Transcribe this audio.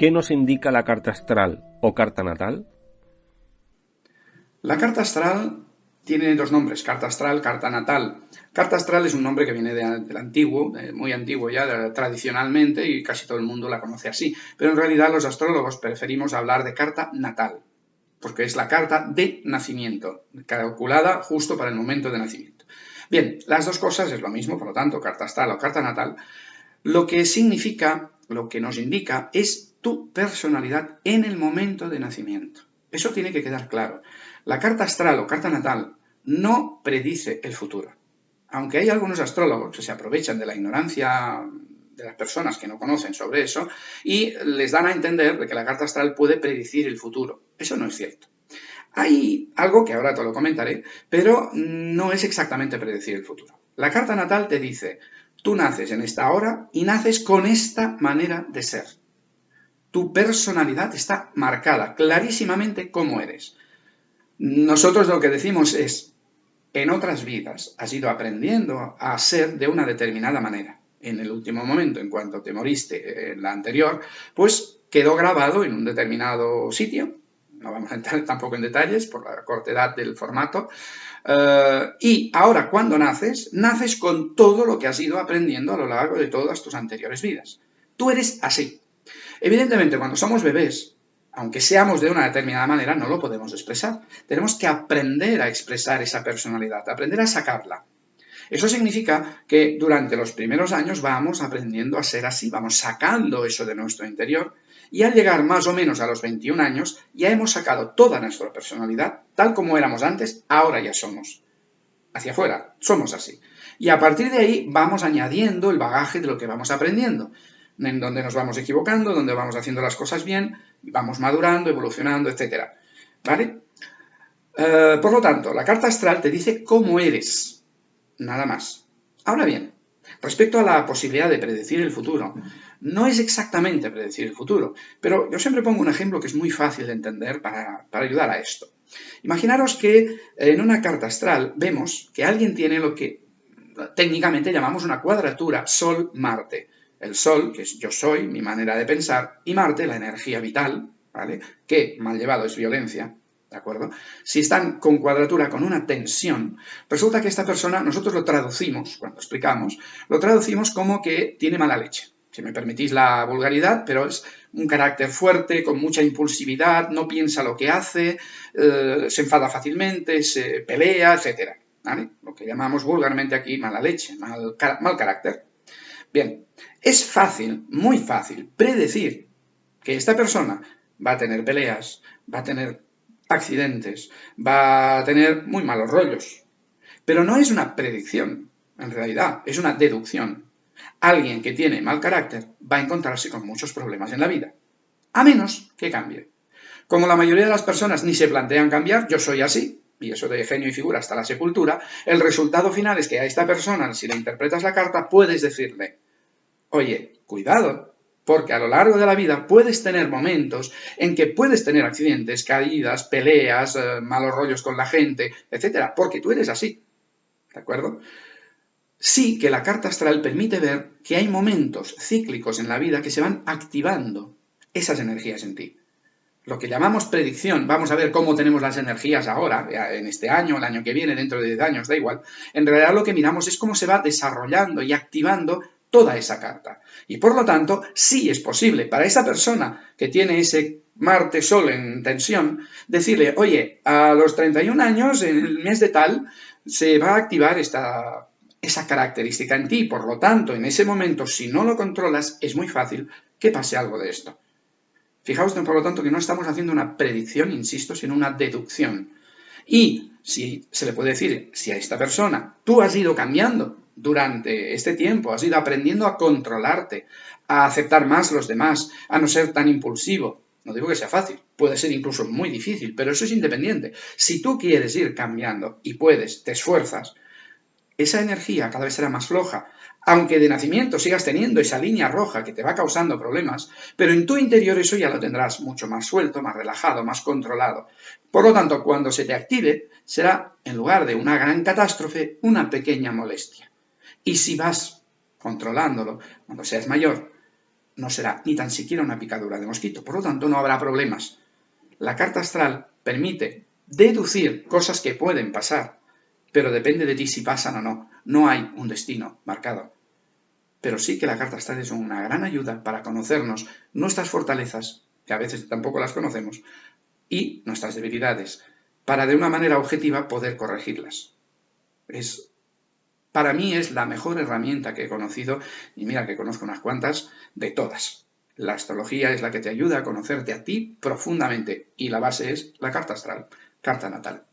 ¿Qué nos indica la carta astral o carta natal? La carta astral tiene dos nombres, carta astral, carta natal. Carta astral es un nombre que viene del antiguo, muy antiguo ya, tradicionalmente, y casi todo el mundo la conoce así. Pero en realidad los astrólogos preferimos hablar de carta natal, porque es la carta de nacimiento, calculada justo para el momento de nacimiento. Bien, las dos cosas es lo mismo, por lo tanto, carta astral o carta natal, lo que significa, lo que nos indica es tu personalidad en el momento de nacimiento. Eso tiene que quedar claro. La carta astral o carta natal no predice el futuro. Aunque hay algunos astrólogos que se aprovechan de la ignorancia de las personas que no conocen sobre eso y les dan a entender de que la carta astral puede predecir el futuro. Eso no es cierto. Hay algo que ahora te lo comentaré, pero no es exactamente predecir el futuro. La carta natal te dice, tú naces en esta hora y naces con esta manera de ser tu personalidad está marcada clarísimamente cómo eres. Nosotros lo que decimos es, en otras vidas has ido aprendiendo a ser de una determinada manera. En el último momento, en cuanto te moriste en la anterior, pues quedó grabado en un determinado sitio, no vamos a entrar tampoco en detalles por la cortedad del formato, eh, y ahora cuando naces, naces con todo lo que has ido aprendiendo a lo largo de todas tus anteriores vidas. Tú eres así, Evidentemente, cuando somos bebés, aunque seamos de una determinada manera, no lo podemos expresar. Tenemos que aprender a expresar esa personalidad, aprender a sacarla. Eso significa que durante los primeros años vamos aprendiendo a ser así, vamos sacando eso de nuestro interior y al llegar más o menos a los 21 años ya hemos sacado toda nuestra personalidad, tal como éramos antes, ahora ya somos. Hacia afuera, somos así. Y a partir de ahí vamos añadiendo el bagaje de lo que vamos aprendiendo en donde nos vamos equivocando, donde vamos haciendo las cosas bien, vamos madurando, evolucionando, etc. ¿Vale? Eh, por lo tanto, la carta astral te dice cómo eres, nada más. Ahora bien, respecto a la posibilidad de predecir el futuro, no es exactamente predecir el futuro, pero yo siempre pongo un ejemplo que es muy fácil de entender para, para ayudar a esto. Imaginaros que en una carta astral vemos que alguien tiene lo que técnicamente llamamos una cuadratura Sol-Marte. El Sol, que es yo soy, mi manera de pensar, y Marte, la energía vital, ¿vale? Que mal llevado es violencia, ¿de acuerdo? Si están con cuadratura, con una tensión, resulta que esta persona, nosotros lo traducimos, cuando explicamos, lo traducimos como que tiene mala leche. Si me permitís la vulgaridad, pero es un carácter fuerte, con mucha impulsividad, no piensa lo que hace, eh, se enfada fácilmente, se pelea, etc. ¿vale? Lo que llamamos vulgarmente aquí mala leche, mal, mal carácter. Bien, es fácil, muy fácil, predecir que esta persona va a tener peleas, va a tener accidentes, va a tener muy malos rollos. Pero no es una predicción, en realidad, es una deducción. Alguien que tiene mal carácter va a encontrarse con muchos problemas en la vida, a menos que cambie. Como la mayoría de las personas ni se plantean cambiar, yo soy así, y eso de genio y figura hasta la sepultura, el resultado final es que a esta persona, si le interpretas la carta, puedes decirle, oye, cuidado, porque a lo largo de la vida puedes tener momentos en que puedes tener accidentes, caídas, peleas, eh, malos rollos con la gente, etcétera, porque tú eres así. ¿De acuerdo? Sí que la carta astral permite ver que hay momentos cíclicos en la vida que se van activando esas energías en ti lo que llamamos predicción, vamos a ver cómo tenemos las energías ahora, en este año, el año que viene, dentro de 10 años, da igual. En realidad lo que miramos es cómo se va desarrollando y activando toda esa carta. Y por lo tanto, sí es posible para esa persona que tiene ese Marte-Sol en tensión, decirle, oye, a los 31 años, en el mes de tal, se va a activar esta, esa característica en ti. Por lo tanto, en ese momento, si no lo controlas, es muy fácil que pase algo de esto. Fijaos, por lo tanto, que no estamos haciendo una predicción, insisto, sino una deducción. Y si se le puede decir, si a esta persona tú has ido cambiando durante este tiempo, has ido aprendiendo a controlarte, a aceptar más los demás, a no ser tan impulsivo. No digo que sea fácil, puede ser incluso muy difícil, pero eso es independiente. Si tú quieres ir cambiando y puedes, te esfuerzas, esa energía cada vez será más floja, aunque de nacimiento sigas teniendo esa línea roja que te va causando problemas, pero en tu interior eso ya lo tendrás mucho más suelto, más relajado, más controlado. Por lo tanto, cuando se te active, será, en lugar de una gran catástrofe, una pequeña molestia. Y si vas controlándolo, cuando seas mayor, no será ni tan siquiera una picadura de mosquito. Por lo tanto, no habrá problemas. La carta astral permite deducir cosas que pueden pasar pero depende de ti si pasan o no. No hay un destino marcado. Pero sí que la carta astral es una gran ayuda para conocernos nuestras fortalezas, que a veces tampoco las conocemos, y nuestras debilidades, para de una manera objetiva poder corregirlas. Es, para mí es la mejor herramienta que he conocido, y mira que conozco unas cuantas, de todas. La astrología es la que te ayuda a conocerte a ti profundamente, y la base es la carta astral, carta natal.